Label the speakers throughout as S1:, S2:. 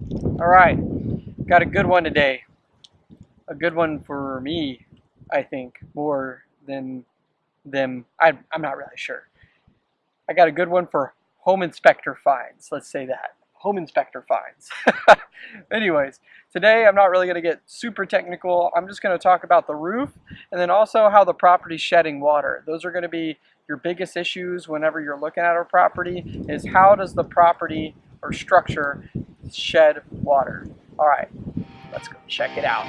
S1: All right, got a good one today. A good one for me, I think, more than them. I, I'm not really sure. I got a good one for home inspector fines. Let's say that. Home inspector fines. Anyways, today I'm not really going to get super technical. I'm just going to talk about the roof and then also how the property's shedding water. Those are going to be your biggest issues whenever you're looking at a property is how does the property or structure shed water. All right, let's go check it out.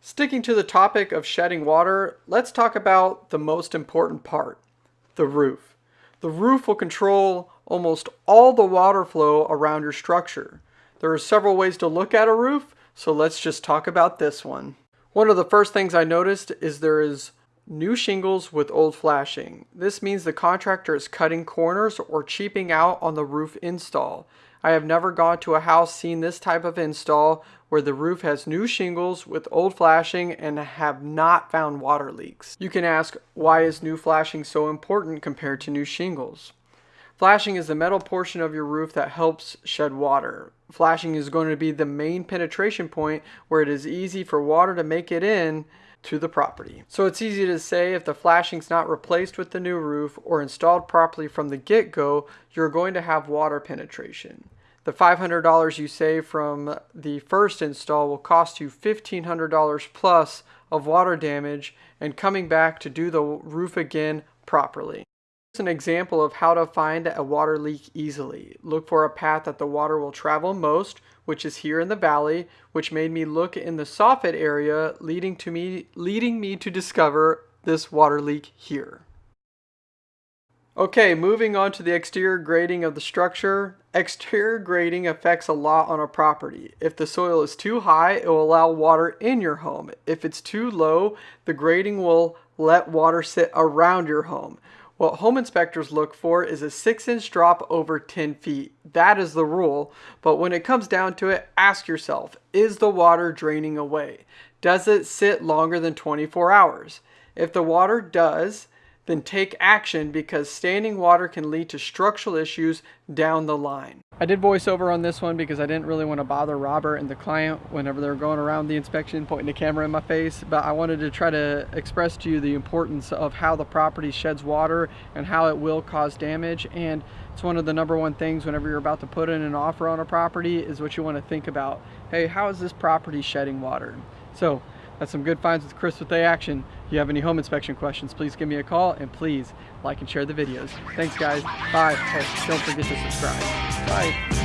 S1: Sticking to the topic of shedding water, let's talk about the most important part, the roof. The roof will control almost all the water flow around your structure. There are several ways to look at a roof, so let's just talk about this one. One of the first things I noticed is there is new shingles with old flashing. This means the contractor is cutting corners or cheaping out on the roof install. I have never gone to a house seen this type of install where the roof has new shingles with old flashing and have not found water leaks. You can ask, why is new flashing so important compared to new shingles? Flashing is the metal portion of your roof that helps shed water. Flashing is going to be the main penetration point where it is easy for water to make it in to the property. So it's easy to say if the flashing's not replaced with the new roof or installed properly from the get-go, you're going to have water penetration. The $500 you save from the first install will cost you $1,500 plus of water damage and coming back to do the roof again properly an example of how to find a water leak easily. Look for a path that the water will travel most, which is here in the valley, which made me look in the soffit area, leading to me leading me to discover this water leak here. Okay, moving on to the exterior grading of the structure. Exterior grading affects a lot on a property. If the soil is too high, it will allow water in your home. If it's too low, the grading will let water sit around your home. What home inspectors look for is a 6 inch drop over 10 feet. That is the rule, but when it comes down to it, ask yourself, is the water draining away? Does it sit longer than 24 hours? If the water does, then take action because standing water can lead to structural issues down the line. I did voiceover on this one because I didn't really want to bother Robert and the client whenever they were going around the inspection pointing the camera in my face but I wanted to try to express to you the importance of how the property sheds water and how it will cause damage and it's one of the number one things whenever you're about to put in an offer on a property is what you want to think about. Hey how is this property shedding water? So that's some good finds with Chris with A Action. If you have any home inspection questions, please give me a call and please like and share the videos. Thanks guys. Bye. Oh, don't forget to subscribe. Bye.